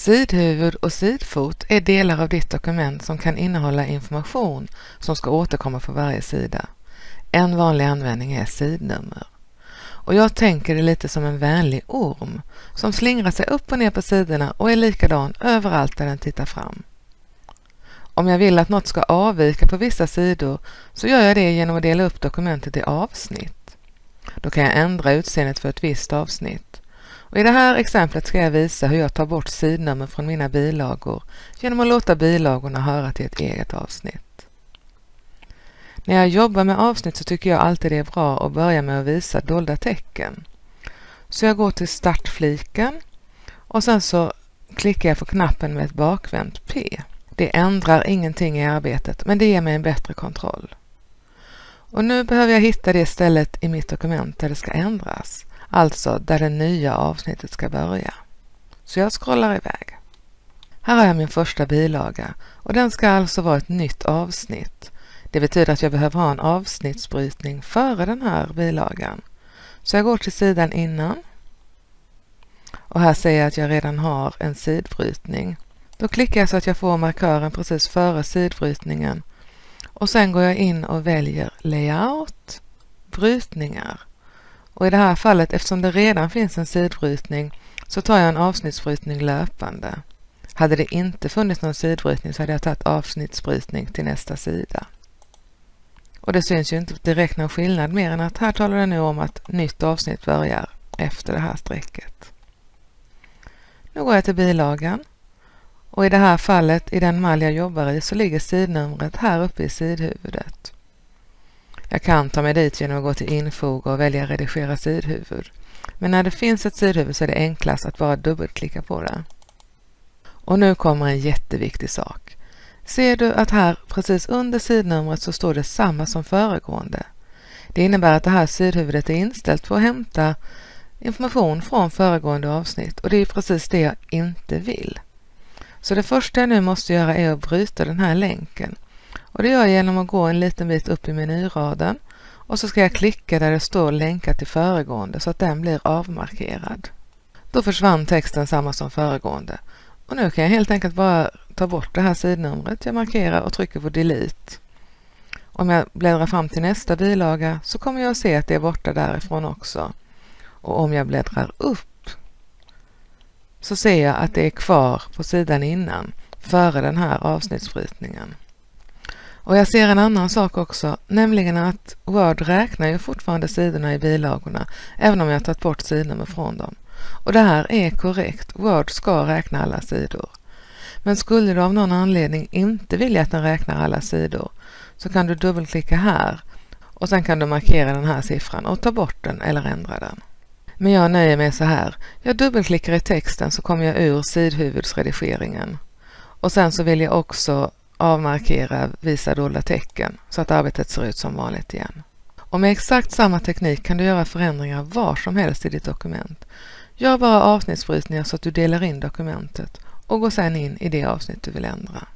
Sidhuvud och sidfot är delar av ditt dokument som kan innehålla information som ska återkomma på varje sida. En vanlig användning är sidnummer. Och jag tänker det lite som en vänlig orm som slingrar sig upp och ner på sidorna och är likadan överallt där den tittar fram. Om jag vill att något ska avvika på vissa sidor så gör jag det genom att dela upp dokumentet i avsnitt. Då kan jag ändra utseendet för ett visst avsnitt. Och I det här exemplet ska jag visa hur jag tar bort sidnummer från mina bilagor genom att låta bilagorna höra till ett eget avsnitt. När jag jobbar med avsnitt så tycker jag alltid det är bra att börja med att visa dolda tecken. Så jag går till startfliken och sen så klickar jag på knappen med ett bakvänt P. Det ändrar ingenting i arbetet men det ger mig en bättre kontroll. Och nu behöver jag hitta det stället i mitt dokument där det ska ändras, alltså där det nya avsnittet ska börja. Så jag scrollar iväg. Här har jag min första bilaga och den ska alltså vara ett nytt avsnitt. Det betyder att jag behöver ha en avsnittsbrytning före den här bilagan. Så jag går till sidan innan och här ser jag att jag redan har en sidbrytning. Då klickar jag så att jag får markören precis före sidbrytningen och sen går jag in och väljer Layout, Brytningar. Och i det här fallet, eftersom det redan finns en sidbrytning, så tar jag en avsnittsbrytning löpande. Hade det inte funnits någon sidbrytning så hade jag tagit avsnittsbrytning till nästa sida. Och det syns ju inte direkt någon skillnad mer än att här talar det nu om att nytt avsnitt börjar efter det här strecket. Nu går jag till bilagan och i det här fallet, i den mall jag jobbar i, så ligger sidnumret här uppe i sidhuvudet. Jag kan ta mig dit genom att gå till infoga och välja redigera sidhuvud. Men när det finns ett sidhuvud så är det enklast att bara dubbelklicka på det. Och nu kommer en jätteviktig sak. Ser du att här precis under sidnumret så står det samma som föregående. Det innebär att det här sidhuvudet är inställt på att hämta information från föregående avsnitt och det är precis det jag inte vill. Så det första jag nu måste göra är att bryta den här länken. Och det gör jag genom att gå en liten bit upp i menyraden och så ska jag klicka där det står länkat till föregående så att den blir avmarkerad. Då försvann texten samma som föregående. Och nu kan jag helt enkelt bara ta bort det här sidnumret jag markerar och trycker på delete. Om jag bläddrar fram till nästa bilaga så kommer jag att se att det är borta därifrån också. Och om jag bläddrar upp så ser jag att det är kvar på sidan innan, före den här avsnittsbrytningen. Och jag ser en annan sak också, nämligen att Word räknar ju fortfarande sidorna i bilagorna, även om jag tagit bort sidnummer från dem. Och det här är korrekt, Word ska räkna alla sidor. Men skulle du av någon anledning inte vilja att den räknar alla sidor så kan du dubbelklicka här och sen kan du markera den här siffran och ta bort den eller ändra den. Men jag nöjer mig så här. Jag dubbelklickar i texten så kommer jag ur sidhuvudsredigeringen. Och sen så vill jag också avmarkera visa dolda tecken så att arbetet ser ut som vanligt igen. Och med exakt samma teknik kan du göra förändringar var som helst i ditt dokument. Gör bara avsnittsbrytningar så att du delar in dokumentet och gå sedan in i det avsnitt du vill ändra.